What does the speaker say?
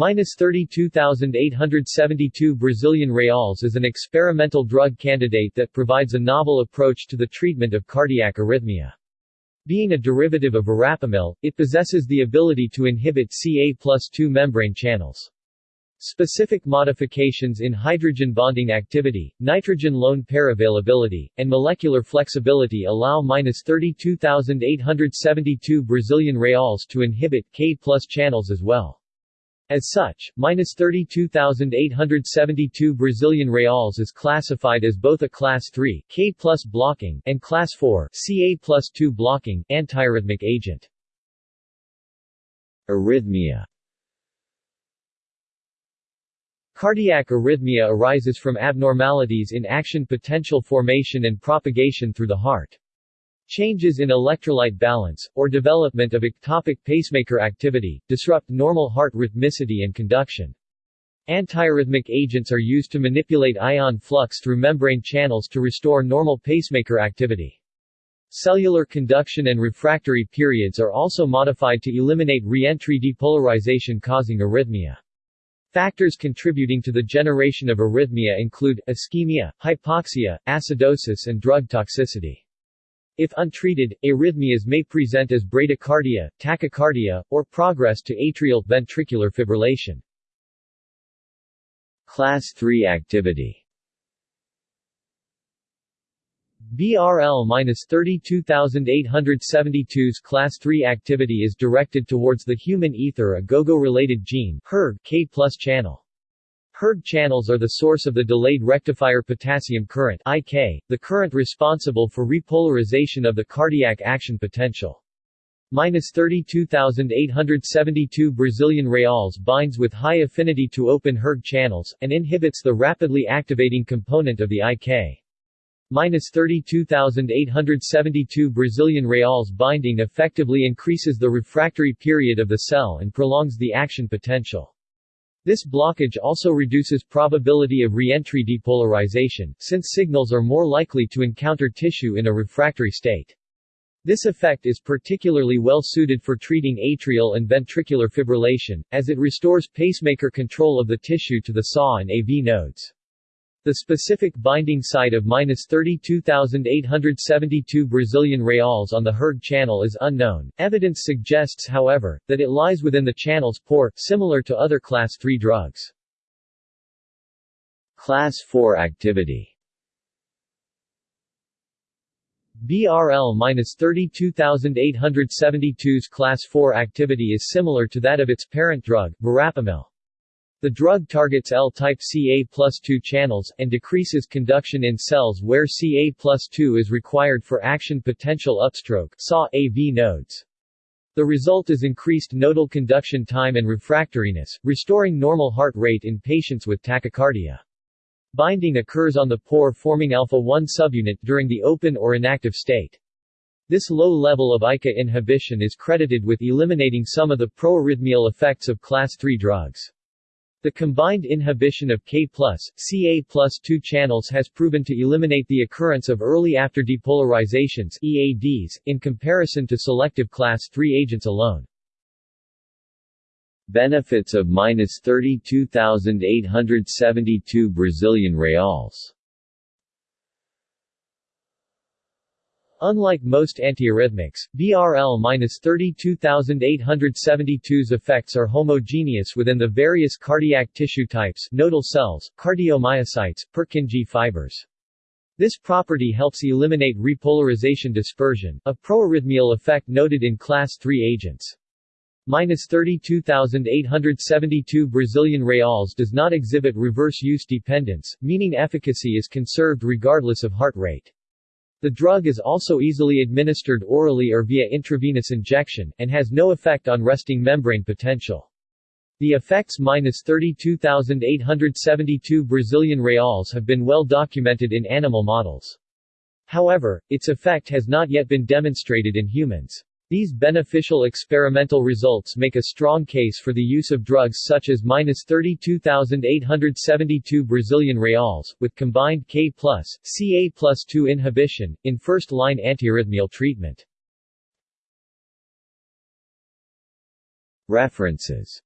Minus 32,872 Brazilian reals is an experimental drug candidate that provides a novel approach to the treatment of cardiac arrhythmia. Being a derivative of verapamil, it possesses the ability to inhibit Ca plus 2 membrane channels. Specific modifications in hydrogen bonding activity, nitrogen lone pair availability, and molecular flexibility allow 32,872 Brazilian reals to inhibit K plus channels as well. As such, minus 32,872 Brazilian reals is classified as both a Class 3 K plus blocking and Class 4 Ca plus 2 blocking antiarrhythmic agent. Arrhythmia Cardiac arrhythmia arises from abnormalities in action potential formation and propagation through the heart. Changes in electrolyte balance, or development of ectopic pacemaker activity, disrupt normal heart rhythmicity and conduction. Antiarrhythmic agents are used to manipulate ion flux through membrane channels to restore normal pacemaker activity. Cellular conduction and refractory periods are also modified to eliminate re-entry depolarization causing arrhythmia. Factors contributing to the generation of arrhythmia include, ischemia, hypoxia, acidosis and drug toxicity. If untreated, arrhythmias may present as bradycardia, tachycardia, or progress to atrial ventricular fibrillation. Class 3 activity BRL-32872's Class 3 activity is directed towards the human ether agogo-related gene HERG K channel. Herd channels are the source of the delayed rectifier potassium current IK, the current responsible for repolarization of the cardiac action potential. Minus 32,872 Brazilian reals binds with high affinity to open herd channels, and inhibits the rapidly activating component of the IK. Minus 32,872 Brazilian reals binding effectively increases the refractory period of the cell and prolongs the action potential. This blockage also reduces probability of re-entry depolarization, since signals are more likely to encounter tissue in a refractory state. This effect is particularly well suited for treating atrial and ventricular fibrillation, as it restores pacemaker control of the tissue to the SAW and AV nodes. The specific binding site of 32,872 Brazilian reals on the herd channel is unknown. Evidence suggests however, that it lies within the channel's pore, similar to other Class 3 drugs. Class 4 activity BRL-32872's Class 4 activity is similar to that of its parent drug, verapamil. The drug targets L-type Ca plus 2 channels, and decreases conduction in cells where Ca plus 2 is required for action potential upstroke SAW AV nodes. The result is increased nodal conduction time and refractoriness, restoring normal heart rate in patients with tachycardia. Binding occurs on the pore-forming alpha-1 subunit during the open or inactive state. This low level of ICA inhibition is credited with eliminating some of the proarrhythmial effects of class 3 drugs. The combined inhibition of K+, Ca plus 2 channels has proven to eliminate the occurrence of early after depolarizations EADs, in comparison to selective class 3 agents alone. Benefits of minus 32,872 Brazilian reals Unlike most antiarrhythmics, BRL-32872's effects are homogeneous within the various cardiac tissue types nodal cells, cardiomyocytes, Purkinje fibers. This property helps eliminate repolarization dispersion, a proarrhythmial effect noted in class III agents. Minus 32,872 Brazilian reals does not exhibit reverse use dependence, meaning efficacy is conserved regardless of heart rate. The drug is also easily administered orally or via intravenous injection, and has no effect on resting membrane potential. The effects minus 32,872 Brazilian reals have been well documented in animal models. However, its effect has not yet been demonstrated in humans. These beneficial experimental results make a strong case for the use of drugs such as 32,872 Brazilian reals, with combined K+, Ca plus 2 inhibition, in first-line antiarrhythmial treatment. References